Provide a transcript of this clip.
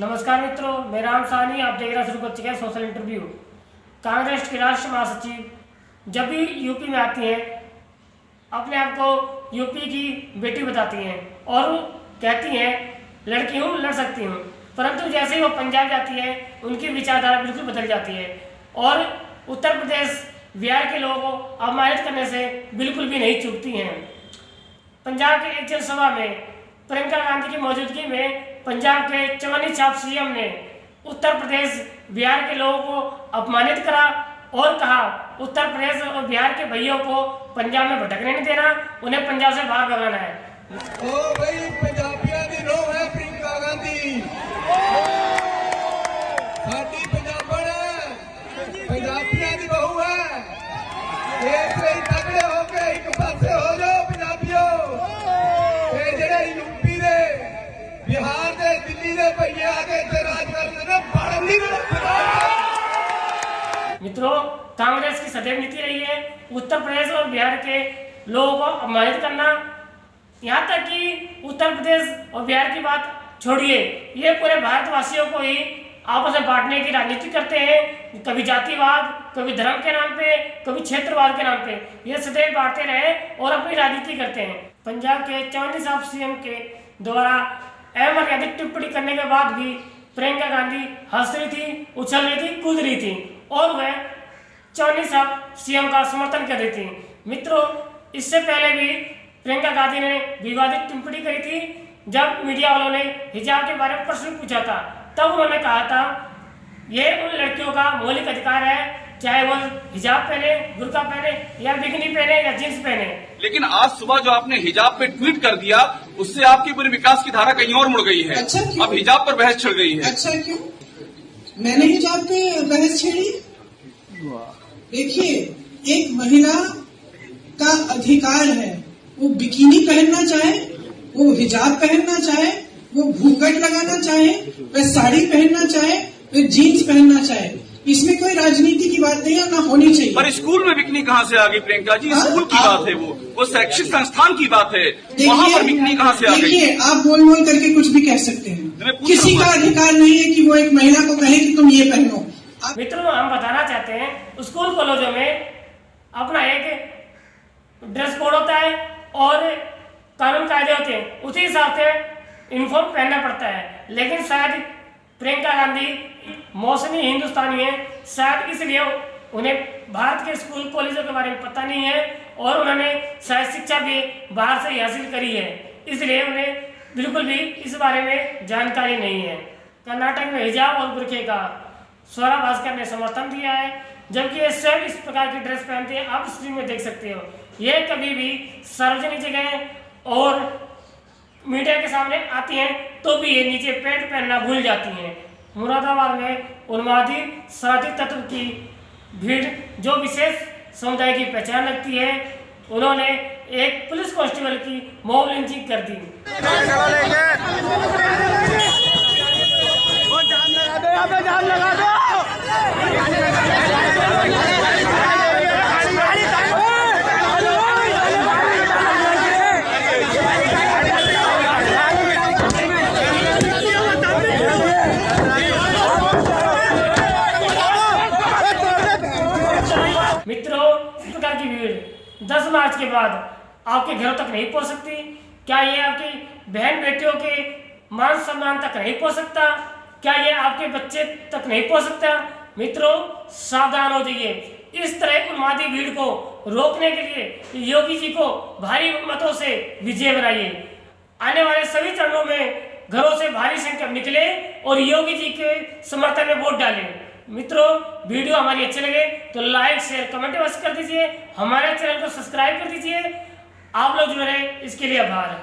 नमस्कार मित्रों, मेरा नाम सानी, आप देख रहे शुरू कर चुके हैं सोशल इंटरव्यू कांग्रेस के राष्ट्रीय महासचिव, जब भी यूपी में आती हैं, अपने आप को यूपी की बेटी बताती हैं और कहती हैं, लड़की हूँ, लड़ सकती हूँ. परंतु जैसे ही वो पंजाब जाती है, उनकी विचारधारा बिल्कुल बदल जाती है और उत्तर प्रदेश, बिहार के लोगों को अपमानित करने से बिल्कुल भी नहीं चूकती हैं। पंजाब के एक जनसभा में प्रियंका गांधी की मौजूदगी में पंजाब के चवनी छाप सीएम ने उत्तर प्रदेश, बिहार के लोगों को अपमानित करा और कहा, उत्तर प्रदेश और बिहार के भैयों को पंजाब में भटकने नहीं देना, उन्हें पंजाब से बाहर भगाना है। ओ भाई, पंजाबियों की है प्रियंका गांधी। बिहार दिल्ली पहिए आगे मित्रों, कांग्रेस की सदैव नीति रही है। उत्तर प्रदेश और बिहार के लोगों को अपमानित करना। यहाँ तक कि उत्तर प्रदेश और बिहार की बात छोड़िए। ये पूरे भारतवासियों को ही आपस में बांटने की राजनीति करते हैं। कभी जातिवाद, कभी धर्म के नाम पे, कभी क्षेत्रवाद के नाम पे। ये सदैव बांटते रहे और अपनी राजनीति करते हैं। पंजाब के चौंतीस साहब सी के द्वारा अमर्यादित टिप्पणी करने के बाद भी प्रियंका गांधी हंस रही थी, उछल रही थी, कूद रही थी और वह चौनी साहब सीएम का समर्थन कर रही थी। मित्रों, इससे पहले भी प्रियंका गांधी ने विवादित टिप्पणी करी थी। जब मीडिया वालों ने हिजाब के बारे में प्रश्न पूछा था, तब उन्होंने कहा था, ये उन लड़कियों का मौलिक अधिकार है चाहे वो हिजाब पहने बुर्का पहने या बिकनी पहने या जींस पहने। लेकिन आज सुबह जो आपने हिजाब पे ट्वीट कर दिया उससे आपकी पूरी विकास की धारा कहीं और मुड़ गई है। अच्छा, क्यों? अब हिजाब पर बहस छिड़ गई है। अच्छा क्यों? मैंने हिजाब पे बहस छेड़ी? देखिए एक महिला का अधिकार है। वो बिकिनी पहनना चाहे वो हिजाब पहनना चाहे वो घूंघट लगाना चाहे वह साड़ी पहनना चाहे वह जीन्स पहनना चाहे। इसमें कोई राजनीति की बात नहीं है ना होनी चाहिए। पर स्कूल में बिकनी कहाँ से आ गई प्रियंका जी? हाँ? स्कूल की आप- बात है वो। वो शैक्षिक संस्थान की बात है। वहाँ पर बिकनी कहाँ से आ गई? देखिए आप बोल बोल करके कुछ भी कह सकते हैं। किसी का अधिकार नहीं है कि वो एक महिला को कहे कि तुम ये पहनो। मित्रों हम बताना चाहते हैं स्कूल कॉलेजों में अपना एक ड्रेस कोड होता है और कानून कायदे होते हैं। उसी हिसाब से यूनिफॉर्म पहनना पड़ता है। लेकिन शायद प्रियंका गांधी, मौसमी हिंदुस्तानी है। शायद इसलिए उन्हें भारत के स्कूल, कॉलेजों के बारे में पता नहीं है और उन्होंने शायद शिक्षा भी बाहर से ही हासिल करी है। इसलिए उन्हें बिल्कुल भी इस बारे में जानकारी नहीं है। कर्नाटक में हिजाब और बुरखे का स्वरा भास्कर ने समर्थन दिया है, जबकि ये स्वयं इस प्रकार की ड्रेस पहनते हैं। आप स्क्रीन में देख सकते हो। ये कभी भी सार्वजनिक जगह और मीडिया के सामने आती हैं तो भी ये नीचे पैंट पहनना भूल जाती हैं। मुरादाबाद में उन्मादी साधी तत्व की भीड़, जो विशेष समुदाय की पहचान लगती है, उन्होंने एक पुलिस कांस्टेबल की मोब लिंचिंग कर दी। 10 मार्च के बाद आपके घरों तक नहीं पहुँच सकती। क्या ये आपकी बहन बेटियों के मान सम्मान तक नहीं पहुँच सकता? क्या ये आपके बच्चे तक नहीं पहुँच सकता? मित्रों, सावधान हो जाइए। इस तरह उन्मादी भीड़ को रोकने के लिए योगी जी को भारी मतों से विजय बनाइए। आने वाले सभी चरणों में घरों से भारी संख्या निकले और योगी जी के समर्थन में वोट डालें। मित्रों, वीडियो हमारी अच्छी लगे तो लाइक शेयर कमेंट अवश्य कर दीजिए। हमारे चैनल को सब्सक्राइब कर दीजिए। आप लोग जो है इसके लिए आभार।